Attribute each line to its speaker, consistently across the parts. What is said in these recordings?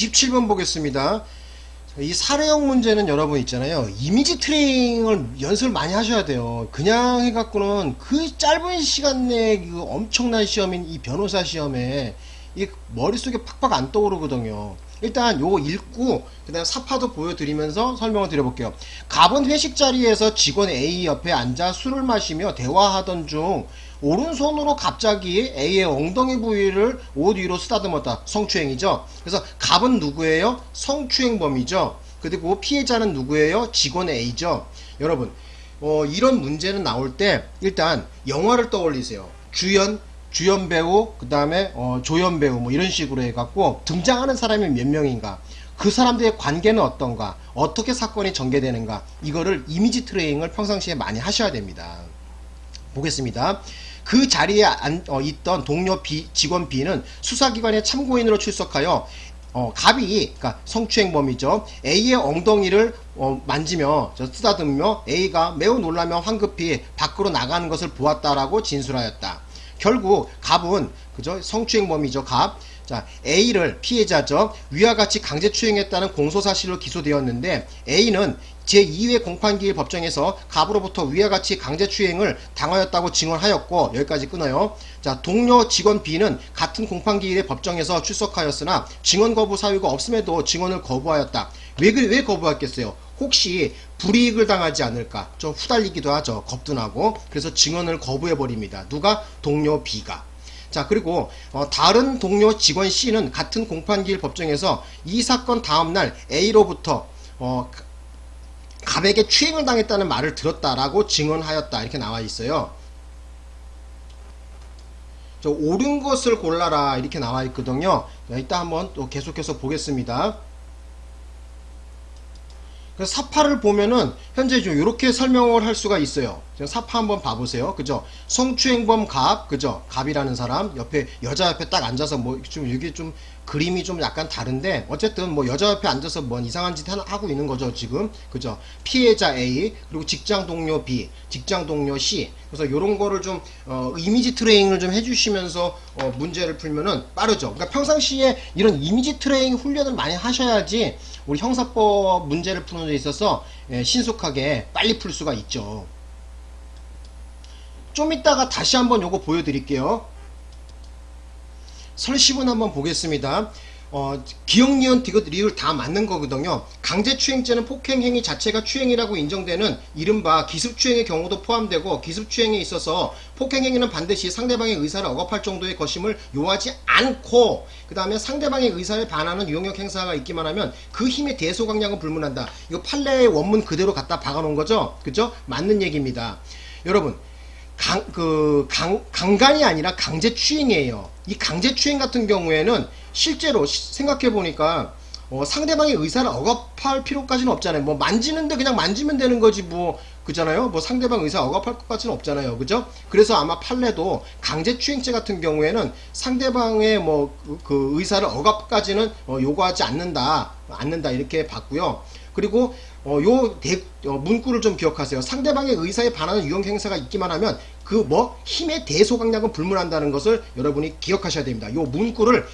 Speaker 1: 27번 보겠습니다. 이 사례형 문제는 여러분 있잖아요. 이미지 트레이닝을 연습을 많이 하셔야 돼요. 그냥 해갖고는 그 짧은 시간 내에 그 엄청난 시험인 이 변호사 시험에 이 머릿속에 팍팍 안 떠오르거든요. 일단 요거 읽고 그 다음 사파도 보여드리면서 설명을 드려볼게요. 갑은 회식 자리에서 직원 A 옆에 앉아 술을 마시며 대화하던 중 오른손으로 갑자기 A의 엉덩이 부위를 옷 위로 쓰다듬었다. 성추행이죠. 그래서 갑은 누구예요? 성추행범이죠. 그리고 피해자는 누구예요? 직원 A죠. 여러분 어, 이런 문제는 나올 때 일단 영화를 떠올리세요. 주연 주연 배우, 그 다음에 어, 조연 배우 뭐 이런 식으로 해갖고 등장하는 사람이 몇 명인가 그 사람들의 관계는 어떤가 어떻게 사건이 전개되는가 이거를 이미지 트레이닝을 평상시에 많이 하셔야 됩니다. 보겠습니다. 그 자리에 안, 어, 있던 동료 B, 직원 B는 수사기관의 참고인으로 출석하여 어, 갑이 그러니까 성추행범이죠. A의 엉덩이를 어, 만지며 저 쓰다듬으며 A가 매우 놀라며 황급히 밖으로 나가는 것을 보았다라고 진술하였다. 결국 갑은 그죠 성추행범이죠 갑. 자 A를 피해자죠 위와 같이 강제추행했다는 공소 사실로 기소되었는데 A는 제2회 공판기일 법정에서 갑으로부터 위와 같이 강제추행을 당하였다고 증언하였고 여기까지 끊어요. 자 동료 직원 B는 같은 공판기일의 법정에서 출석하였으나 증언 거부 사유가 없음에도 증언을 거부하였다. 왜, 그, 왜 거부했겠어요? 혹시 불이익을 당하지 않을까 좀 후달리기도 하죠 겁도 나고 그래서 증언을 거부해 버립니다 누가 동료 B가 자 그리고 어, 다른 동료 직원 C는 같은 공판기일 법정에서 이 사건 다음날 A로부터 어, 갑에게 추행을 당했다는 말을 들었다라고 증언하였다. 이렇게 나와 있어요. 저 옳은 것을 골라라. 이렇게 나와 있거든요. 이따 한번 또 계속해서 보겠습니다. 그래서 사파를 보면은 현재 좀 이렇게 설명을 할 수가 있어요. 사파 한번 봐보세요. 그죠? 성추행범 갑, 그죠? 갑이라는 사람 옆에 여자 옆에 딱 앉아서 뭐 좀 이게 좀 그림이 좀 약간 다른데 어쨌든 뭐 여자 옆에 앉아서 뭔 이상한 짓 하고 있는 거죠 지금 그죠? 피해자 A 그리고 직장 동료 B, 직장 동료 C 그래서 이런 거를 좀 어, 이미지 트레이닝을 좀 해주시면서 어, 문제를 풀면은 빠르죠. 그러니까 평상시에 이런 이미지 트레이닝 훈련을 많이 하셔야지 우리 형사법 문제를 푸는 데 있어서 예, 신속하게 빨리 풀 수가 있죠. 좀 이따가 다시 한번 요거 보여드릴게요. 설시분 한번 보겠습니다. 어, 기억, 니은, 디귿, 리을 다 맞는 거거든요. 강제추행죄는 폭행행위 자체가 추행이라고 인정되는 이른바 기습추행의 경우도 포함되고 기습추행에 있어서 폭행행위는 반드시 상대방의 의사를 억압할 정도의 것임을 요하지 않고 그 다음에 상대방의 의사에 반하는 유용력 행사가 있기만 하면 그 힘의 대소강량은 불문한다. 이거 판례의 원문 그대로 갖다 박아놓은 거죠. 그죠? 맞는 얘기입니다. 여러분 강, 그, 강, 강간이 아니라 강제 추행이에요. 이 강제 추행 같은 경우에는 실제로 생각해 보니까 어, 상대방의 의사를 억압할 필요까지는 없잖아요. 뭐 만지는데 그냥 만지면 되는 거지 뭐 그잖아요. 뭐 상대방 의사 억압할 것까지는 없잖아요. 그죠? 그래서 아마 판례도 강제 추행죄 같은 경우에는 상대방의 뭐그 그 의사를 억압까지는 어, 요구하지 않는다. 않는다 이렇게 봤고요. 그리고 어, 요 대, 어, 문구를 좀 기억하세요. 상대방의 의사에 반하는 유형 행사가 있기만 하면 그 뭐 힘의 대소강약은 불문한다는 것을 여러분이 기억하셔야 됩니다. 요 문구를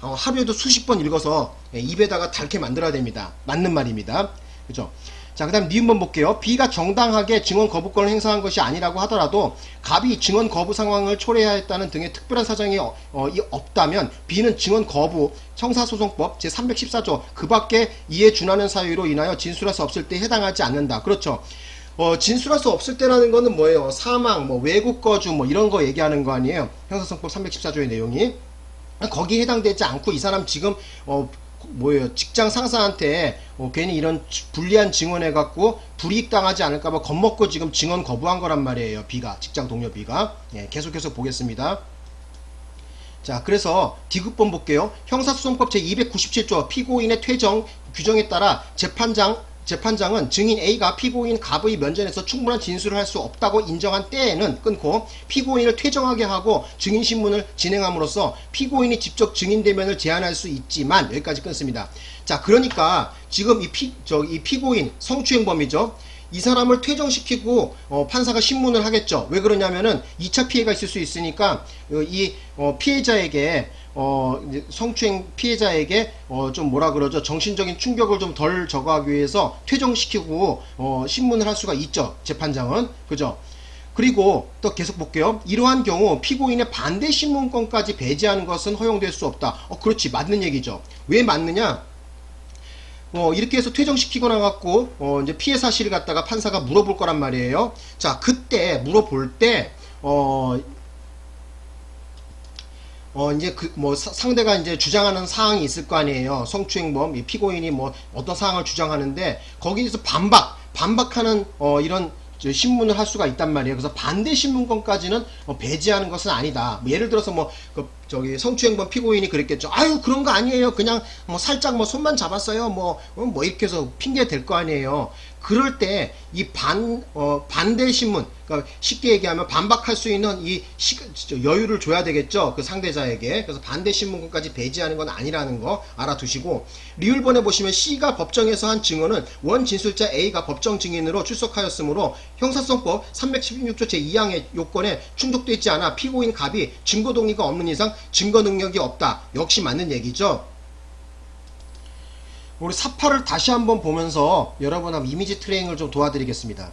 Speaker 1: 어, 하루에도 수십 번 읽어서 예, 입에다가 닳게 만들어야 됩니다. 맞는 말입니다. 그죠? 자, 그 다음 니은번 볼게요. B가 정당하게 증언 거부권을 행사한 것이 아니라고 하더라도 갑이 증언 거부 상황을 초래하였다는 등의 특별한 사정이 어, 어, 없다면 B는 증언 거부 형사소송법 제314조 그 밖에 이에 준하는 사유로 인하여 진술할 수 없을 때 해당하지 않는다. 그렇죠. 어, 진술할 수 없을 때라는 거는 뭐예요? 사망, 뭐 외국 거주 뭐 이런 거 얘기하는 거 아니에요? 형사소송법 314조의 내용이. 거기에 해당되지 않고 이 사람 지금 어, 뭐예요? 직장 상사한테 어, 괜히 이런 불리한 증언해 갖고 불이익 당하지 않을까봐 겁먹고 지금 증언 거부한 거란 말이에요 B가. 직장 동료 B가. 예, 계속해서 보겠습니다. 자 그래서 디귿번 볼게요. 형사소송법 제297조 피고인의 퇴정 규정에 따라 재판장 재판장은 증인 A가 피고인 갑의 면전에서 충분한 진술을 할 수 없다고 인정한 때에는 끊고 피고인을 퇴정하게 하고 증인신문을 진행함으로써 피고인이 직접 증인대면을 제한할 수 있지만 여기까지 끊습니다. 자 그러니까 지금 이, 피, 저, 이 피고인 성추행범이죠. 이 사람을 퇴정시키고 어, 판사가 신문을 하겠죠. 왜 그러냐면은 2차 피해가 있을 수 있으니까 어, 이 어, 피해자에게 어, 성추행 피해자에게 어, 좀 뭐라 그러죠? 정신적인 충격을 좀 덜 저거하기 위해서 퇴정시키고 어, 신문을 할 수가 있죠. 재판장은. 그죠? 그리고 또 계속 볼게요. 이러한 경우 피고인의 반대 신문권까지 배제하는 것은 허용될 수 없다. 어 그렇지. 맞는 얘기죠. 왜 맞느냐 어, 이렇게 해서 퇴정시키거나 갖고, 어, 이제 피해 사실을 갖다가 판사가 물어볼 거란 말이에요. 자, 그때 물어볼 때, 어, 어, 이제 그, 뭐, 사- 상대가 이제 주장하는 사항이 있을 거 아니에요. 성추행범, 이 피고인이 뭐, 어떤 사항을 주장하는데, 거기에서 반박, 반박하는, 어, 이런, 저 신문을 할 수가 있단 말이에요. 그래서 반대 신문권까지는 어, 배제하는 것은 아니다. 뭐 예를 들어서 뭐, 그, 저기, 성추행범 피고인이 그랬겠죠. 아유, 그런 거 아니에요. 그냥, 뭐, 살짝 뭐, 손만 잡았어요. 뭐, 어, 뭐, 이렇게 해서 핑계 댈거 아니에요. 그럴 때, 이 반, 어, 반대 신문, 그러니까 쉽게 얘기하면 반박할 수 있는 이 시, 저 여유를 줘야 되겠죠. 그 상대자에게. 그래서 반대 신문권까지 배제하는 건 아니라는 거 알아두시고, 리을본에 보시면 C가 법정에서 한 증언은 원 진술자 A가 법정 증인으로 출석하였으므로 형사성법 316조 제2항의 요건에 충족되어 있지 않아 피고인 갑이 증거 동의가 없는 이상 증거 능력이 없다. 역시 맞는 얘기죠. 우리 사파를 다시 한번 보면서 여러분하고 이미지 트레이닝을 좀 도와드리겠습니다.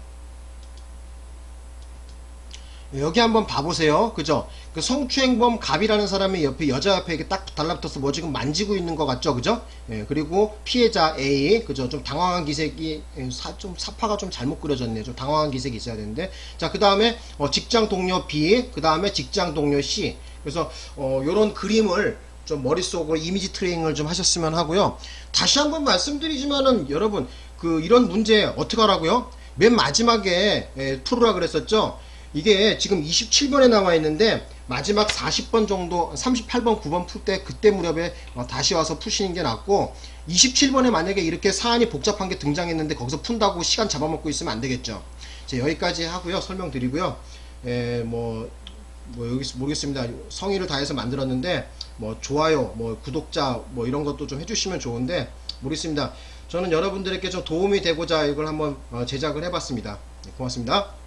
Speaker 1: 여기 한번 봐보세요. 그죠? 그 성추행범 갑이라는 사람이 옆에 여자 옆에 이렇게 딱 달라붙어서 뭐 지금 만지고 있는 것 같죠? 그죠? 예, 그리고 피해자 A, 그죠? 좀 당황한 기색이, 예, 사, 좀 사파가 좀 잘못 그려졌네요. 좀 당황한 기색이 있어야 되는데. 자, 그 다음에 어, 직장 동료 B, 그 다음에 직장 동료 C. 그래서, 어, 요런 그림을 좀 머릿속으로 이미지 트레이닝을 좀 하셨으면 하고요. 다시 한번 말씀드리지만은 여러분, 그 이런 문제 어떻게 하라고요? 맨 마지막에 예, 풀으라 그랬었죠? 이게 지금 27번에 나와 있는데 마지막 40번 정도 38번 9번 풀 때 그때 무렵에 어, 다시 와서 푸시는 게 낫고 27번에 만약에 이렇게 사안이 복잡한 게 등장했는데 거기서 푼다고 시간 잡아먹고 있으면 안 되겠죠 자, 여기까지 하고요 설명드리고요 에, 뭐, 뭐 여기 모르겠습니다. 성의를 다해서 만들었는데 뭐 좋아요 뭐 구독자 뭐 이런 것도 좀 해주시면 좋은데 모르겠습니다. 저는 여러분들에게 좀 도움이 되고자 이걸 한번 어, 제작을 해봤습니다. 네, 고맙습니다